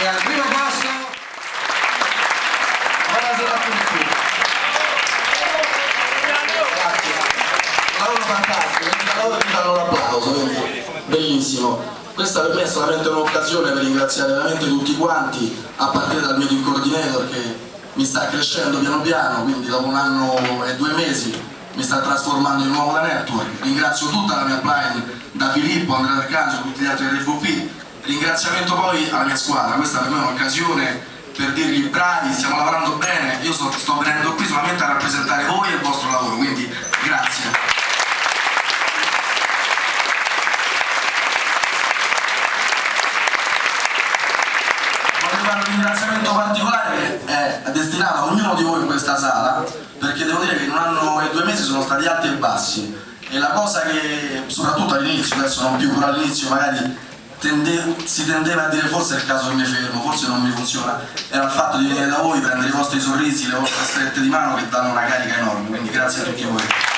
e al primo passo buonasera a tutti. Lavoro fantastico mi danno l'applauso quindi bellissimo. Questa per me è solamente un'occasione per ringraziare veramente tutti quanti a partire dal mio team coordinator che mi sta crescendo piano piano quindi dopo un anno e due mesi mi sta trasformando in nuovo la network. Ringrazio tutta la mia blind da Filippo, Andrea Arcangelo, tutti gli altri RVP Ringraziamento poi alla mia squadra, questa per me è un'occasione per dirgli bravi, stiamo lavorando bene, io sto, sto venendo qui solamente a rappresentare voi e il vostro lavoro, quindi grazie. un ringraziamento particolare che è destinato a ognuno di voi in questa sala perché devo dire che in un anno e due mesi sono stati alti e bassi e la cosa che soprattutto all'inizio, adesso non più però all'inizio magari tende, si tendeva a dire forse è il caso che mi fermo, forse non mi funziona, era il fatto di venire da voi, prendere i vostri sorrisi, le vostre strette di mano che danno una carica enorme, quindi grazie a tutti voi.